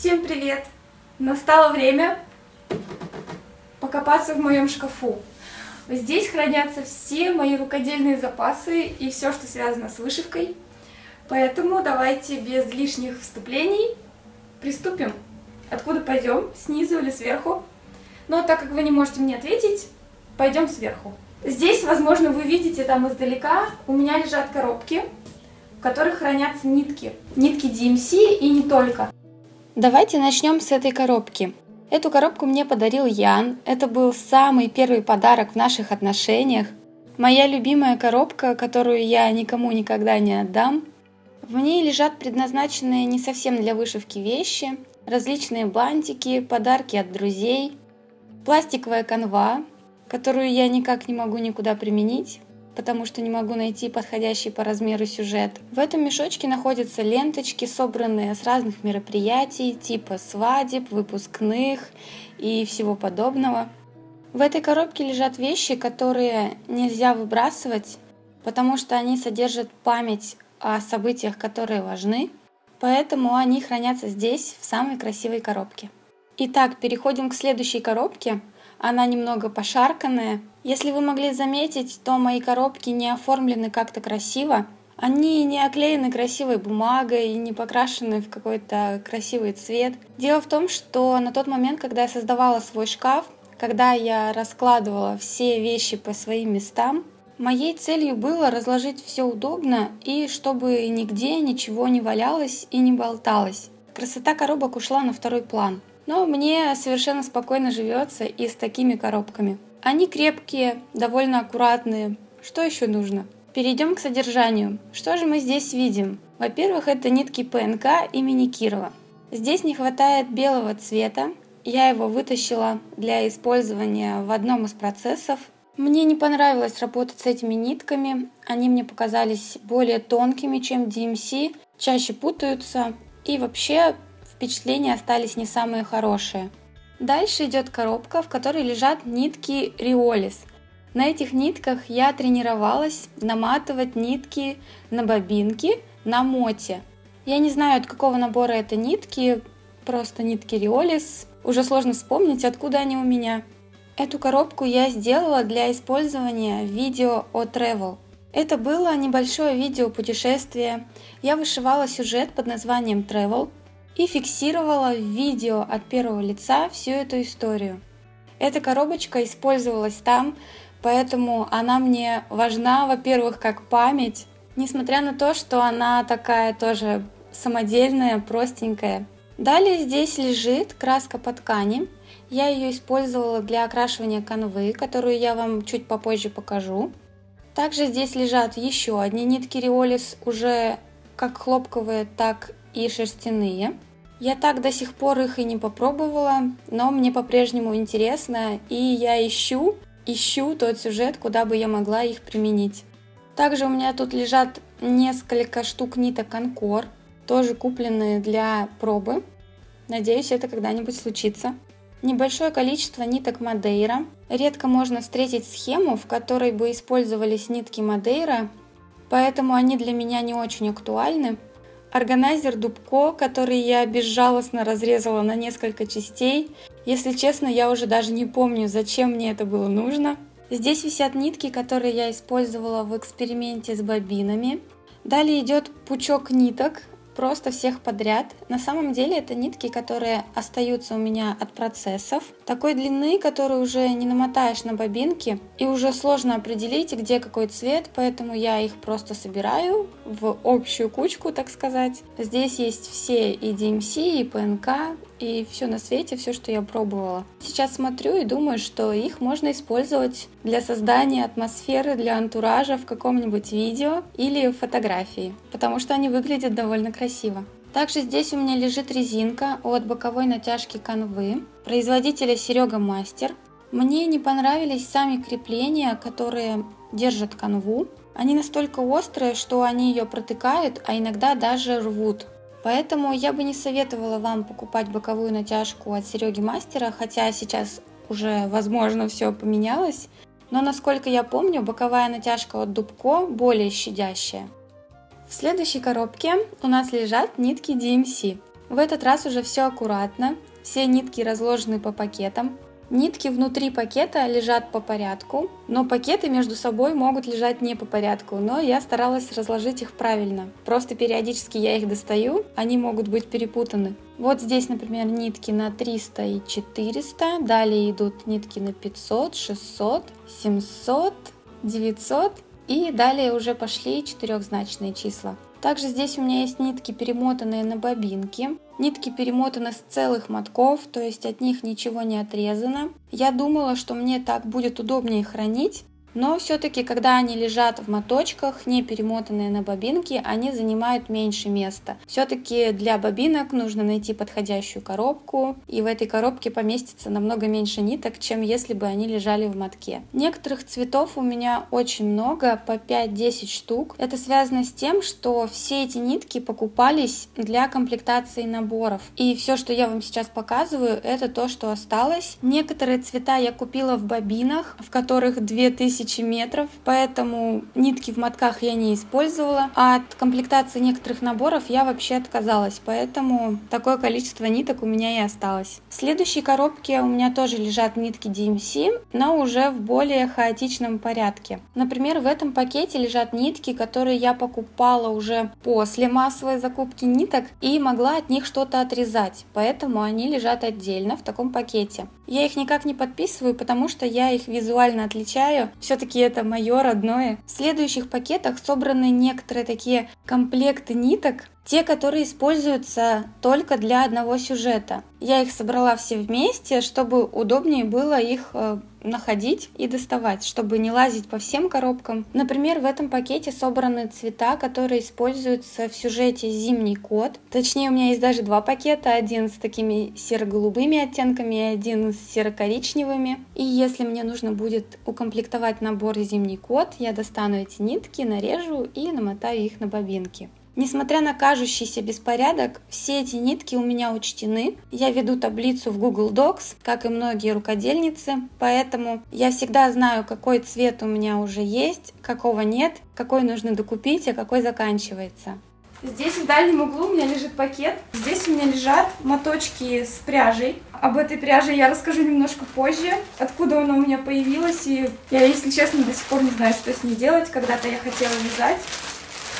Всем привет! Настало время покопаться в моем шкафу. Здесь хранятся все мои рукодельные запасы и все, что связано с вышивкой. Поэтому давайте без лишних вступлений приступим. Откуда пойдем? Снизу или сверху? Но так как вы не можете мне ответить, пойдем сверху. Здесь, возможно, вы видите там издалека, у меня лежат коробки, в которых хранятся нитки. Нитки DMC и не только. Давайте начнем с этой коробки. Эту коробку мне подарил Ян. Это был самый первый подарок в наших отношениях. Моя любимая коробка, которую я никому никогда не отдам. В ней лежат предназначенные не совсем для вышивки вещи, различные бантики, подарки от друзей, пластиковая канва, которую я никак не могу никуда применить, потому что не могу найти подходящий по размеру сюжет. В этом мешочке находятся ленточки, собранные с разных мероприятий, типа свадеб, выпускных и всего подобного. В этой коробке лежат вещи, которые нельзя выбрасывать, потому что они содержат память о событиях, которые важны, поэтому они хранятся здесь, в самой красивой коробке. Итак, переходим к следующей коробке – она немного пошарканная. Если вы могли заметить, то мои коробки не оформлены как-то красиво. Они не оклеены красивой бумагой и не покрашены в какой-то красивый цвет. Дело в том, что на тот момент, когда я создавала свой шкаф, когда я раскладывала все вещи по своим местам, моей целью было разложить все удобно и чтобы нигде ничего не валялось и не болталось. Красота коробок ушла на второй план. Но мне совершенно спокойно живется и с такими коробками. Они крепкие, довольно аккуратные. Что еще нужно? Перейдем к содержанию. Что же мы здесь видим? Во-первых, это нитки ПНК имени Кирова. Здесь не хватает белого цвета. Я его вытащила для использования в одном из процессов. Мне не понравилось работать с этими нитками. Они мне показались более тонкими, чем DMC, чаще путаются. И вообще впечатления остались не самые хорошие. Дальше идет коробка, в которой лежат нитки Риолис. На этих нитках я тренировалась наматывать нитки на бобинки на моте. Я не знаю, от какого набора это нитки, просто нитки Риолис. Уже сложно вспомнить, откуда они у меня. Эту коробку я сделала для использования видео о travel. Это было небольшое видео путешествия. Я вышивала сюжет под названием Travel, и фиксировала в видео от первого лица всю эту историю. Эта коробочка использовалась там, поэтому она мне важна, во-первых, как память, несмотря на то, что она такая тоже самодельная, простенькая. Далее здесь лежит краска по ткани. Я ее использовала для окрашивания канвы, которую я вам чуть попозже покажу. Также здесь лежат еще одни нитки Риолис, уже как хлопковые, так и шерстяные. Я так до сих пор их и не попробовала, но мне по-прежнему интересно, и я ищу, ищу тот сюжет, куда бы я могла их применить. Также у меня тут лежат несколько штук ниток Конкор, тоже купленные для пробы. Надеюсь, это когда-нибудь случится. Небольшое количество ниток Мадейра. Редко можно встретить схему, в которой бы использовались нитки Мадейра, поэтому они для меня не очень актуальны. Органайзер Дубко, который я безжалостно разрезала на несколько частей. Если честно, я уже даже не помню, зачем мне это было нужно. Здесь висят нитки, которые я использовала в эксперименте с бобинами. Далее идет пучок ниток, просто всех подряд. На самом деле это нитки, которые остаются у меня от процессов. Такой длины, которую уже не намотаешь на бобинки. И уже сложно определить, где какой цвет, поэтому я их просто собираю в общую кучку, так сказать. Здесь есть все и DMC, и ПНК, и все на свете, все, что я пробовала. Сейчас смотрю и думаю, что их можно использовать для создания атмосферы, для антуража в каком-нибудь видео или фотографии, потому что они выглядят довольно красиво. Также здесь у меня лежит резинка от боковой натяжки канвы производителя Серега Мастер. Мне не понравились сами крепления, которые держат канву. Они настолько острые, что они ее протыкают, а иногда даже рвут. Поэтому я бы не советовала вам покупать боковую натяжку от Сереги Мастера, хотя сейчас уже, возможно, все поменялось. Но, насколько я помню, боковая натяжка от Дубко более щадящая. В следующей коробке у нас лежат нитки DMC. В этот раз уже все аккуратно, все нитки разложены по пакетам, Нитки внутри пакета лежат по порядку, но пакеты между собой могут лежать не по порядку, но я старалась разложить их правильно. Просто периодически я их достаю, они могут быть перепутаны. Вот здесь, например, нитки на 300 и 400, далее идут нитки на 500, 600, 700, 900 и далее уже пошли четырехзначные числа. Также здесь у меня есть нитки, перемотанные на бобинки. Нитки перемотаны с целых мотков, то есть от них ничего не отрезано. Я думала, что мне так будет удобнее хранить, но все-таки, когда они лежат в моточках, не перемотанные на бобинки, они занимают меньше места. Все-таки для бобинок нужно найти подходящую коробку, и в этой коробке поместится намного меньше ниток, чем если бы они лежали в мотке. Некоторых цветов у меня очень много, по 5-10 штук. Это связано с тем, что все эти нитки покупались для комплектации наборов. И все, что я вам сейчас показываю, это то, что осталось. Некоторые цвета я купила в бобинах, в которых 2000 тысячи метров, поэтому нитки в мотках я не использовала, а от комплектации некоторых наборов я вообще отказалась, поэтому такое количество ниток у меня и осталось. В следующей коробке у меня тоже лежат нитки DMC, но уже в более хаотичном порядке. Например, в этом пакете лежат нитки, которые я покупала уже после массовой закупки ниток и могла от них что-то отрезать, поэтому они лежат отдельно в таком пакете. Я их никак не подписываю, потому что я их визуально отличаю. Все-таки это мое родное. В следующих пакетах собраны некоторые такие комплекты ниток, те, которые используются только для одного сюжета. Я их собрала все вместе, чтобы удобнее было их э, находить и доставать, чтобы не лазить по всем коробкам. Например, в этом пакете собраны цвета, которые используются в сюжете «Зимний кот». Точнее, у меня есть даже два пакета, один с такими серо-голубыми оттенками и один с серо-коричневыми. И если мне нужно будет укомплектовать набор «Зимний кот», я достану эти нитки, нарежу и намотаю их на бобинки. Несмотря на кажущийся беспорядок, все эти нитки у меня учтены. Я веду таблицу в Google Docs, как и многие рукодельницы, поэтому я всегда знаю, какой цвет у меня уже есть, какого нет, какой нужно докупить, а какой заканчивается. Здесь в дальнем углу у меня лежит пакет. Здесь у меня лежат моточки с пряжей. Об этой пряже я расскажу немножко позже, откуда она у меня появилась. И я, если честно, до сих пор не знаю, что с ней делать. Когда-то я хотела вязать.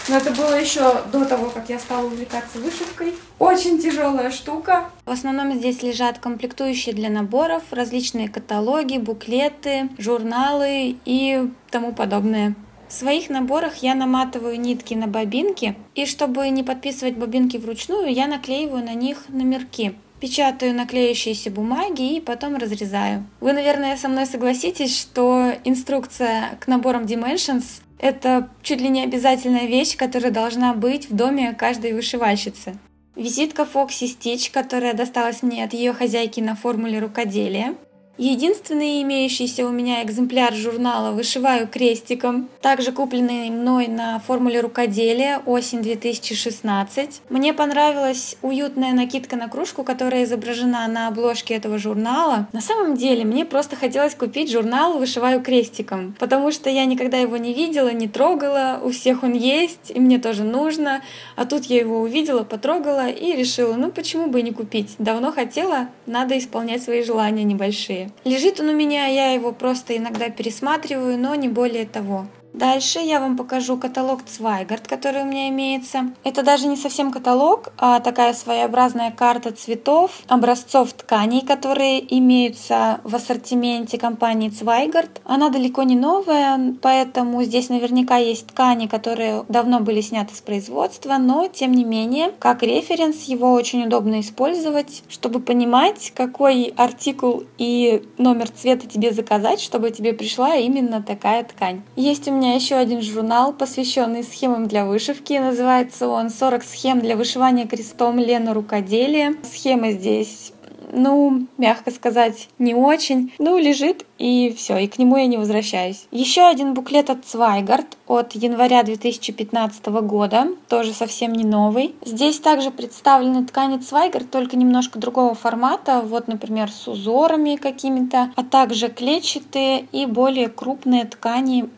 Но это было еще до того, как я стала увлекаться вышивкой. Очень тяжелая штука. В основном здесь лежат комплектующие для наборов, различные каталоги, буклеты, журналы и тому подобное. В своих наборах я наматываю нитки на бобинки, и чтобы не подписывать бобинки вручную, я наклеиваю на них номерки. Печатаю наклеющиеся бумаги и потом разрезаю. Вы, наверное, со мной согласитесь, что инструкция к наборам Dimensions это чуть ли не обязательная вещь, которая должна быть в доме каждой вышивальщицы. Визитка Foxy Stitch, которая досталась мне от ее хозяйки на формуле рукоделия. Единственный имеющийся у меня экземпляр журнала «Вышиваю крестиком», также купленный мной на формуле рукоделия осень 2016. Мне понравилась уютная накидка на кружку, которая изображена на обложке этого журнала. На самом деле, мне просто хотелось купить журнал «Вышиваю крестиком», потому что я никогда его не видела, не трогала, у всех он есть, и мне тоже нужно. А тут я его увидела, потрогала и решила, ну почему бы и не купить. Давно хотела, надо исполнять свои желания небольшие. Лежит он у меня, я его просто иногда пересматриваю, но не более того. Дальше я вам покажу каталог Цвайгард, который у меня имеется. Это даже не совсем каталог, а такая своеобразная карта цветов, образцов тканей, которые имеются в ассортименте компании Цвайгард. Она далеко не новая, поэтому здесь наверняка есть ткани, которые давно были сняты с производства, но тем не менее, как референс его очень удобно использовать, чтобы понимать, какой артикул и номер цвета тебе заказать, чтобы тебе пришла именно такая ткань. Есть у меня меня еще один журнал, посвященный схемам для вышивки. Называется он «40 схем для вышивания крестом Лена рукоделия». Схемы здесь ну, мягко сказать, не очень. Ну, лежит и все, и к нему я не возвращаюсь. Еще один буклет от Цвайгард от января 2015 года, тоже совсем не новый. Здесь также представлены ткани Цвайгард, только немножко другого формата, вот, например, с узорами какими-то, а также клетчатые и более крупные ткани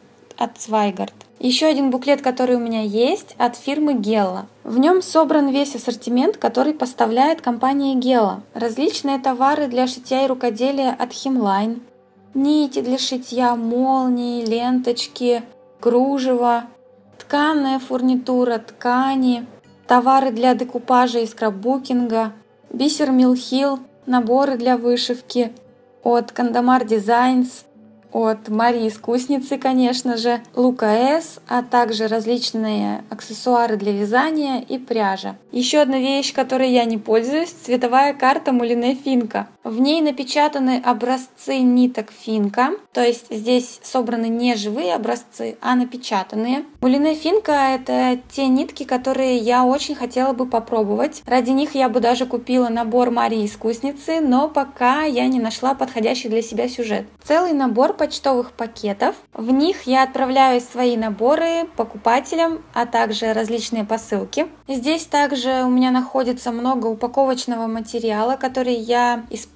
от Zweigart. Еще один буклет, который у меня есть, от фирмы Gella. В нем собран весь ассортимент, который поставляет компания Gella. Различные товары для шитья и рукоделия от Hemline, нити для шитья, молнии, ленточки, кружево, тканная фурнитура, ткани, товары для декупажа и скраббукинга, бисер Милхил, наборы для вышивки от Кандамар Designs, от Марии Искусницы, конечно же, Лука С, а также различные аксессуары для вязания и пряжа. Еще одна вещь, которой я не пользуюсь, цветовая карта Мулине Финка. В ней напечатаны образцы ниток Финка, то есть здесь собраны не живые образцы, а напечатанные. Мулине Финка — это те нитки, которые я очень хотела бы попробовать. Ради них я бы даже купила набор Марии Искусницы, но пока я не нашла подходящий для себя сюжет. Целый набор почтовых пакетов. В них я отправляю свои наборы покупателям, а также различные посылки. Здесь также у меня находится много упаковочного материала, который я использую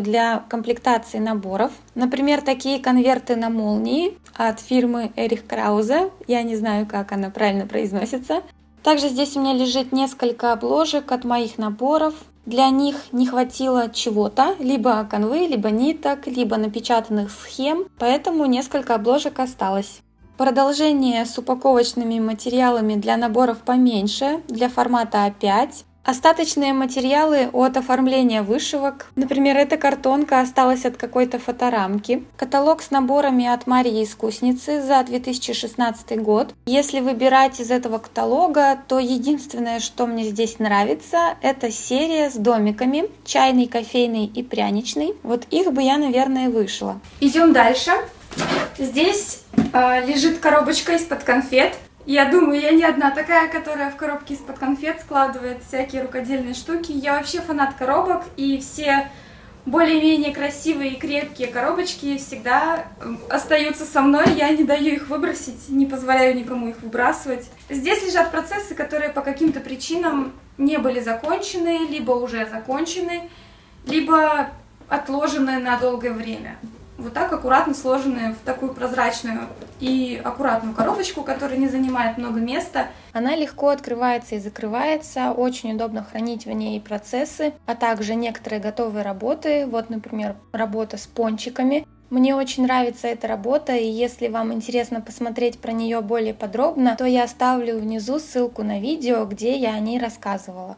для комплектации наборов. Например, такие конверты на молнии от фирмы Эрих Краузе. Я не знаю, как она правильно произносится. Также здесь у меня лежит несколько обложек от моих наборов. Для них не хватило чего-то, либо канвы, либо ниток, либо напечатанных схем, поэтому несколько обложек осталось. Продолжение с упаковочными материалами для наборов поменьше, для формата А5. Остаточные материалы от оформления вышивок. Например, эта картонка осталась от какой-то фоторамки. Каталог с наборами от Марии Искусницы за 2016 год. Если выбирать из этого каталога, то единственное, что мне здесь нравится, это серия с домиками. Чайный, кофейный и пряничный. Вот их бы я, наверное, вышла. Идем дальше. Здесь э, лежит коробочка из-под конфет. Я думаю, я не одна такая, которая в коробке из-под конфет складывает всякие рукодельные штуки. Я вообще фанат коробок, и все более-менее красивые и крепкие коробочки всегда остаются со мной. Я не даю их выбросить, не позволяю никому их выбрасывать. Здесь лежат процессы, которые по каким-то причинам не были закончены, либо уже закончены, либо отложены на долгое время вот так аккуратно сложенные в такую прозрачную и аккуратную коробочку, которая не занимает много места. Она легко открывается и закрывается, очень удобно хранить в ней процессы, а также некоторые готовые работы. Вот, например, работа с пончиками. Мне очень нравится эта работа, и если вам интересно посмотреть про нее более подробно, то я оставлю внизу ссылку на видео, где я о ней рассказывала.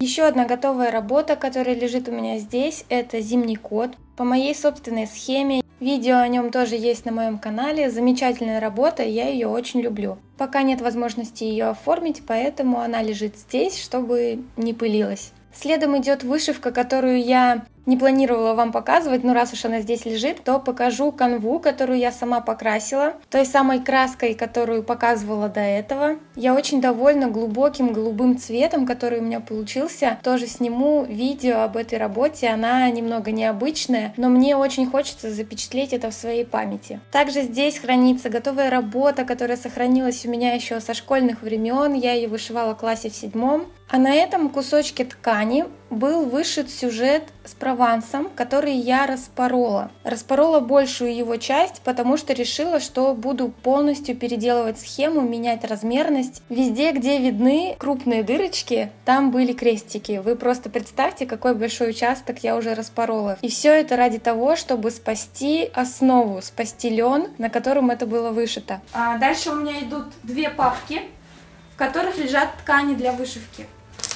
Еще одна готовая работа, которая лежит у меня здесь, это зимний кот. По моей собственной схеме, видео о нем тоже есть на моем канале, замечательная работа, я ее очень люблю. Пока нет возможности ее оформить, поэтому она лежит здесь, чтобы не пылилась. Следом идет вышивка, которую я не планировала вам показывать, но раз уж она здесь лежит, то покажу канву, которую я сама покрасила, той самой краской, которую показывала до этого. Я очень довольна глубоким голубым цветом, который у меня получился. Тоже сниму видео об этой работе, она немного необычная, но мне очень хочется запечатлеть это в своей памяти. Также здесь хранится готовая работа, которая сохранилась у меня еще со школьных времен, я ее вышивала в классе в седьмом. А на этом кусочке ткани был вышит сюжет с Провансом, который я распорола. Распорола большую его часть, потому что решила, что буду полностью переделывать схему, менять размерность. Везде, где видны крупные дырочки, там были крестики. Вы просто представьте, какой большой участок я уже распорола. И все это ради того, чтобы спасти основу, спасти лен, на котором это было вышито. А дальше у меня идут две папки, в которых лежат ткани для вышивки.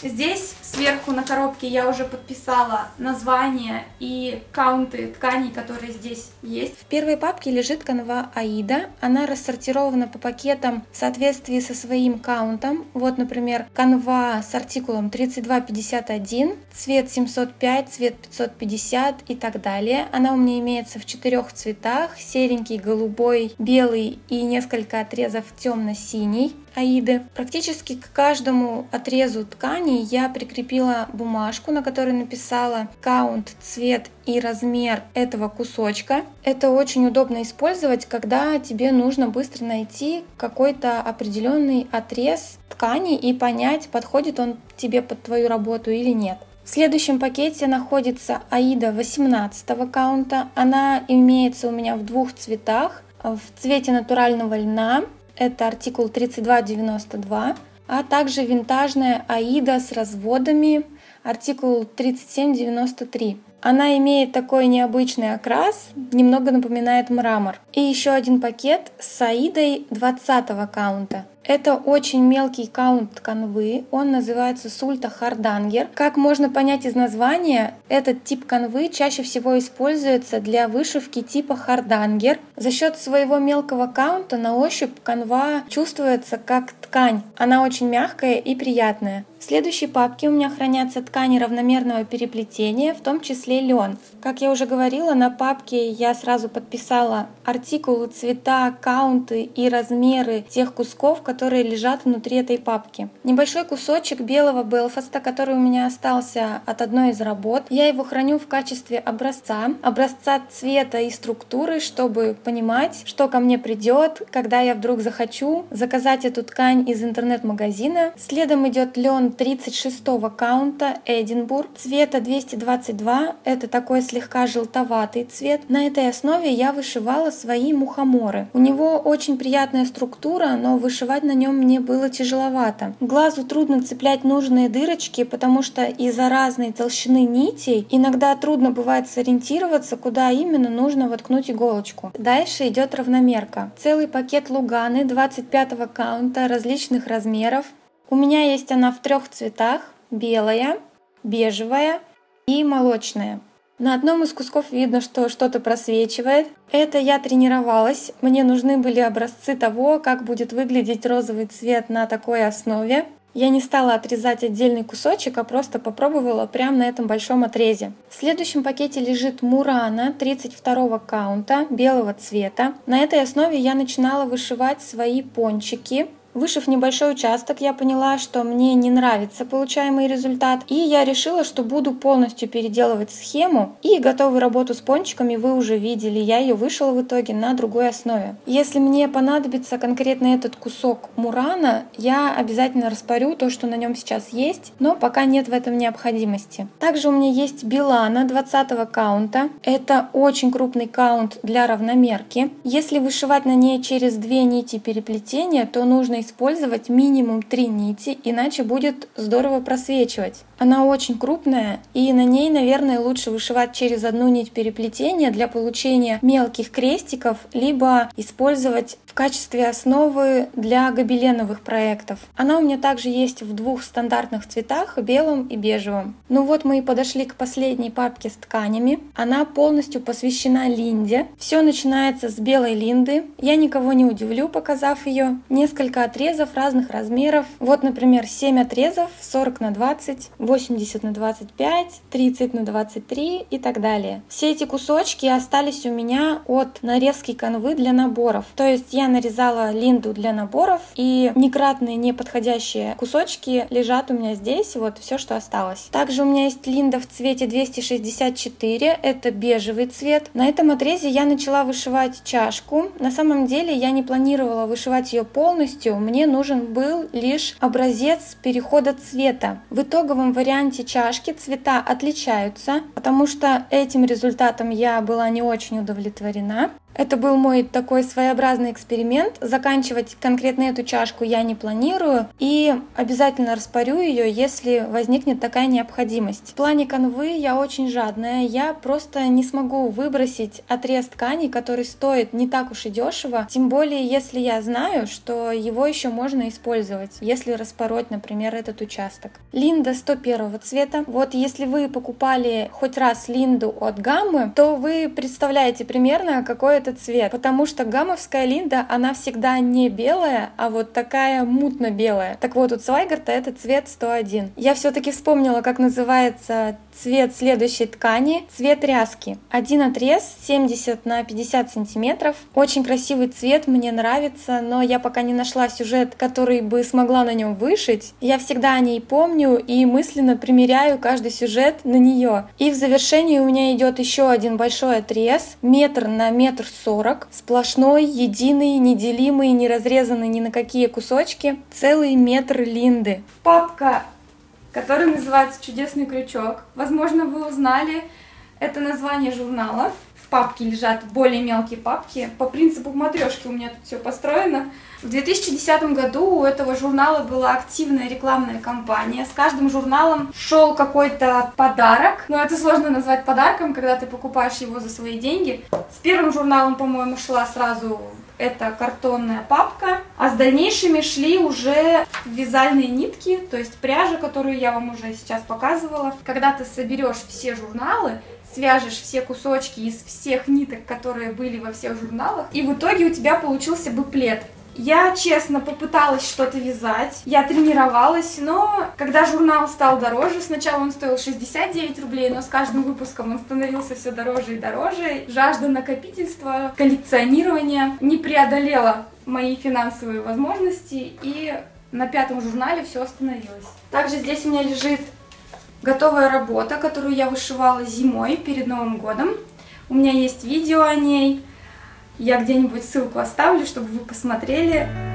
Здесь сверху на коробке я уже подписала название и каунты тканей, которые здесь есть. В первой папке лежит канва Аида. Она рассортирована по пакетам в соответствии со своим каунтом. Вот, например, канва с артикулом 3251, цвет 705, цвет 550 и так далее. Она у меня имеется в четырех цветах. Серенький, голубой, белый и несколько отрезов темно-синий. Аиды. Практически к каждому отрезу ткани я прикрепила бумажку, на которой написала каунт, цвет и размер этого кусочка. Это очень удобно использовать, когда тебе нужно быстро найти какой-то определенный отрез ткани и понять, подходит он тебе под твою работу или нет. В следующем пакете находится Аида 18 каунта. Она имеется у меня в двух цветах в цвете натурального льна. Это артикул 3292, а также винтажная Аида с разводами, артикул 3793. Она имеет такой необычный окрас, немного напоминает мрамор. И еще один пакет с Аидой 20 каунта. Это очень мелкий каунт канвы, он называется Sulta Hardanger. Как можно понять из названия, этот тип канвы чаще всего используется для вышивки типа хардангер. За счет своего мелкого каунта на ощупь канва чувствуется как ткань. Она очень мягкая и приятная. В следующей папке у меня хранятся ткани равномерного переплетения, в том числе лен. Как я уже говорила, на папке я сразу подписала артикулы, цвета, каунты и размеры тех кусков, которые лежат внутри этой папки. Небольшой кусочек белого Белфаста, который у меня остался от одной из работ, я его храню в качестве образца, образца цвета и структуры, чтобы понимать, что ко мне придет, когда я вдруг захочу заказать эту ткань из интернет-магазина. Следом идет лен 36 каунта Эдинбург цвета 222. Это такой слегка желтоватый цвет. На этой основе я вышивала свои мухоморы. У него очень приятная структура, но вышивать на нем мне было тяжеловато. Глазу трудно цеплять нужные дырочки, потому что из-за разной толщины нитей иногда трудно бывает сориентироваться, куда именно нужно воткнуть иголочку. Дальше идет равномерка. Целый пакет луганы 25 каунта различных размеров. У меня есть она в трех цветах – белая, бежевая и молочная. На одном из кусков видно, что что-то просвечивает. Это я тренировалась. Мне нужны были образцы того, как будет выглядеть розовый цвет на такой основе. Я не стала отрезать отдельный кусочек, а просто попробовала прямо на этом большом отрезе. В следующем пакете лежит Мурана 32 каунта белого цвета. На этой основе я начинала вышивать свои пончики. Вышив небольшой участок, я поняла, что мне не нравится получаемый результат, и я решила, что буду полностью переделывать схему, и готовую работу с пончиками вы уже видели, я ее вышила в итоге на другой основе. Если мне понадобится конкретно этот кусок мурана, я обязательно распорю то, что на нем сейчас есть, но пока нет в этом необходимости. Также у меня есть Билана 20 каунта, это очень крупный каунт для равномерки. Если вышивать на ней через две нити переплетения, то нужно использовать минимум 3 нити, иначе будет здорово просвечивать. Она очень крупная, и на ней, наверное, лучше вышивать через одну нить переплетения для получения мелких крестиков, либо использовать в качестве основы для гобеленовых проектов. Она у меня также есть в двух стандартных цветах, белом и бежевом. Ну вот мы и подошли к последней папке с тканями. Она полностью посвящена линде. Все начинается с белой линды. Я никого не удивлю, показав ее. Несколько отрезов разных размеров. Вот, например, 7 отрезов, 40 на 20, 80 на 25, 30 на 23 и так далее. Все эти кусочки остались у меня от нарезки канвы для наборов. То есть я нарезала линду для наборов, и некратные неподходящие кусочки лежат у меня здесь, вот все, что осталось. Также у меня есть линда в цвете 264, это бежевый цвет. На этом отрезе я начала вышивать чашку. На самом деле я не планировала вышивать ее полностью, мне нужен был лишь образец перехода цвета. В итоговом варианте чашки цвета отличаются, потому что этим результатом я была не очень удовлетворена. Это был мой такой своеобразный эксперимент. Заканчивать конкретно эту чашку я не планирую и обязательно распорю ее, если возникнет такая необходимость. В плане канвы я очень жадная, я просто не смогу выбросить отрез ткани, который стоит не так уж и дешево, тем более если я знаю, что его еще можно использовать, если распороть, например, этот участок. Линда 101 цвета. Вот если вы покупали хоть раз линду от гаммы, то вы представляете примерно, какой этот цвет, потому что гамовская линда, она всегда не белая, а вот такая мутно-белая. Так вот, у Цвайгарта это цвет 101. Я все-таки вспомнила, как называется цвет следующей ткани, цвет ряски. Один отрез 70 на 50 сантиметров. Очень красивый цвет, мне нравится, но я пока не нашла сюжет, который бы смогла на нем вышить. Я всегда о ней помню и мысленно примеряю каждый сюжет на нее. И в завершении у меня идет еще один большой отрез, метр на метр сорок, сплошной, единый, неделимый, не разрезанный ни на какие кусочки, целый метр линды. Папка который называется «Чудесный крючок». Возможно, вы узнали это название журнала. Папки лежат более мелкие папки. По принципу матрешки у меня тут все построено. В 2010 году у этого журнала была активная рекламная кампания. С каждым журналом шел какой-то подарок. Но это сложно назвать подарком, когда ты покупаешь его за свои деньги. С первым журналом, по-моему, шла сразу эта картонная папка, а с дальнейшими шли уже вязальные нитки, то есть пряжа, которую я вам уже сейчас показывала. Когда ты соберешь все журналы, свяжешь все кусочки из всех ниток, которые были во всех журналах, и в итоге у тебя получился буклет. Я, честно, попыталась что-то вязать, я тренировалась, но когда журнал стал дороже, сначала он стоил 69 рублей, но с каждым выпуском он становился все дороже и дороже. Жажда накопительства, коллекционирования не преодолела мои финансовые возможности, и на пятом журнале все остановилось. Также здесь у меня лежит готовая работа, которую я вышивала зимой перед Новым годом. У меня есть видео о ней. Я где-нибудь ссылку оставлю, чтобы вы посмотрели.